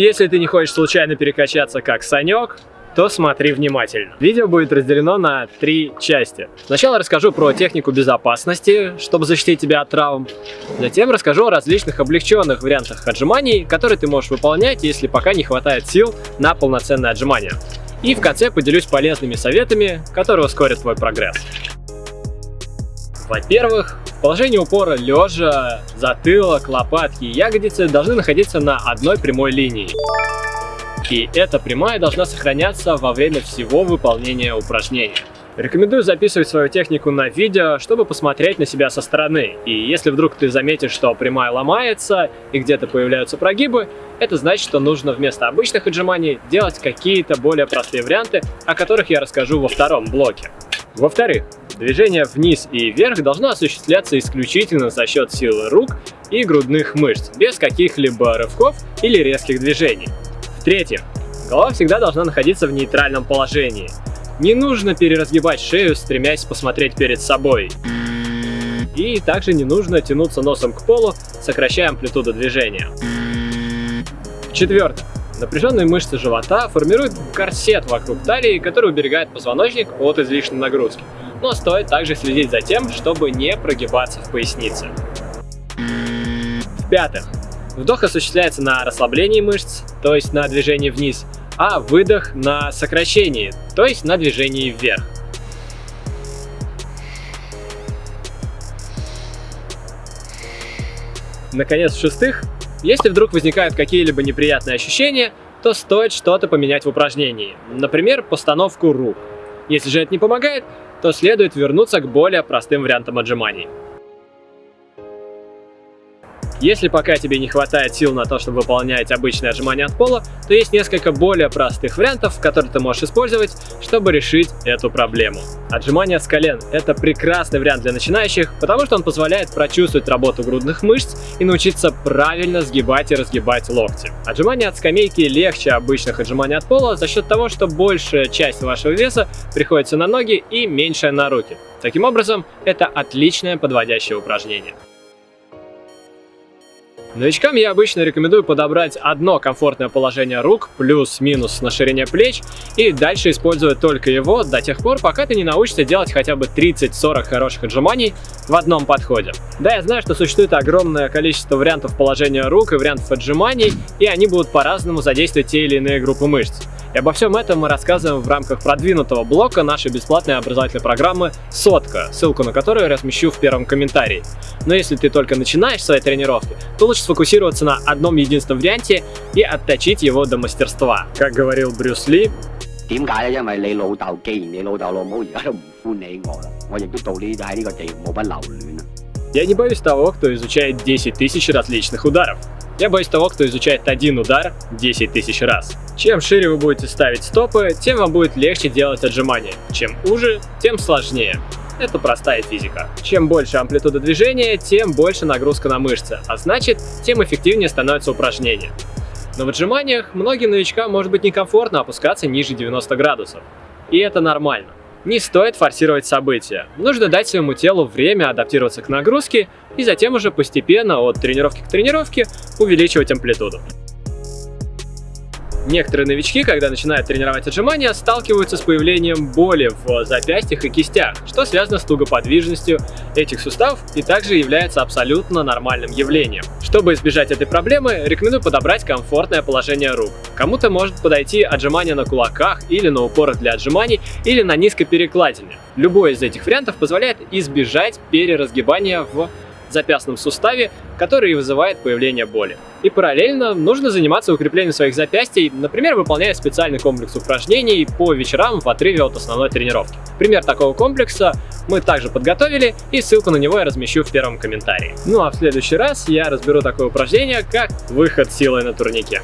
Если ты не хочешь случайно перекачаться как Санек, то смотри внимательно. Видео будет разделено на три части. Сначала расскажу про технику безопасности, чтобы защитить тебя от травм. Затем расскажу о различных облегченных вариантах отжиманий, которые ты можешь выполнять, если пока не хватает сил на полноценное отжимание. И в конце поделюсь полезными советами, которые ускорят твой прогресс. Во-первых, положение упора лежа, затылок, лопатки и ягодицы должны находиться на одной прямой линии. И эта прямая должна сохраняться во время всего выполнения упражнения. Рекомендую записывать свою технику на видео, чтобы посмотреть на себя со стороны. И если вдруг ты заметишь, что прямая ломается и где-то появляются прогибы, это значит, что нужно вместо обычных отжиманий делать какие-то более простые варианты, о которых я расскажу во втором блоке. Во-вторых, движение вниз и вверх должно осуществляться исключительно за счет силы рук и грудных мышц, без каких-либо рывков или резких движений. В-третьих, голова всегда должна находиться в нейтральном положении. Не нужно переразгибать шею, стремясь посмотреть перед собой. И также не нужно тянуться носом к полу, сокращая амплитуду движения. В-четвертых, напряженные мышцы живота формируют корсет вокруг талии, который уберегает позвоночник от излишней нагрузки. Но стоит также следить за тем, чтобы не прогибаться в пояснице. В-пятых, Вдох осуществляется на расслаблении мышц, то есть на движении вниз, а выдох на сокращении, то есть на движении вверх. Наконец, в-шестых, если вдруг возникают какие-либо неприятные ощущения, то стоит что-то поменять в упражнении, например, постановку рук. Если же это не помогает, то следует вернуться к более простым вариантам отжиманий. Если пока тебе не хватает сил на то, чтобы выполнять обычные отжимания от пола, то есть несколько более простых вариантов, которые ты можешь использовать, чтобы решить эту проблему. Отжимания с колен – это прекрасный вариант для начинающих, потому что он позволяет прочувствовать работу грудных мышц и научиться правильно сгибать и разгибать локти. Отжимания от скамейки легче обычных отжиманий от пола за счет того, что большая часть вашего веса приходится на ноги и меньшая на руки. Таким образом, это отличное подводящее упражнение. Новичкам я обычно рекомендую подобрать одно комфортное положение рук, плюс-минус на ширине плеч, и дальше использовать только его до тех пор, пока ты не научишься делать хотя бы 30-40 хороших отжиманий в одном подходе. Да, я знаю, что существует огромное количество вариантов положения рук и вариантов отжиманий, и они будут по-разному задействовать те или иные группы мышц. И обо всем этом мы рассказываем в рамках продвинутого блока нашей бесплатной образовательной программы «Сотка», ссылку на которую я размещу в первом комментарии. Но если ты только начинаешь свои тренировки, то лучше сфокусироваться на одном единственном варианте и отточить его до мастерства. Как говорил Брюс Ли, 点解咧？因为你老豆，既然你老豆老母而家都唔欢喜我啦，我亦都到呢喺呢个地冇乜留恋啦。Я не боюсь того, кто изучает 10 тысяч различных ударов. Я боюсь того, кто изучает один удар 10 тысяч раз. Чем шире вы будете ставить стопы, тем вам будет легче делать отжимания. Чем уже, тем сложнее. Это простая физика. Чем больше амплитуда движения, тем больше нагрузка на мышцы, а значит, тем эффективнее становится упражнение. Но в отжиманиях многим новичкам может быть некомфортно опускаться ниже 90 градусов. И это нормально. Не стоит форсировать события. Нужно дать своему телу время адаптироваться к нагрузке и затем уже постепенно от тренировки к тренировке увеличивать амплитуду. Некоторые новички, когда начинают тренировать отжимания, сталкиваются с появлением боли в запястьях и кистях, что связано с тугоподвижностью этих суставов и также является абсолютно нормальным явлением. Чтобы избежать этой проблемы, рекомендую подобрать комфортное положение рук. Кому-то может подойти отжимание на кулаках или на упорах для отжиманий или на низкой перекладине. Любой из этих вариантов позволяет избежать переразгибания в запястном суставе, который вызывает появление боли. И параллельно нужно заниматься укреплением своих запястий, например, выполняя специальный комплекс упражнений по вечерам в отрыве от основной тренировки. Пример такого комплекса мы также подготовили, и ссылку на него я размещу в первом комментарии. Ну а в следующий раз я разберу такое упражнение, как выход силой на турнике.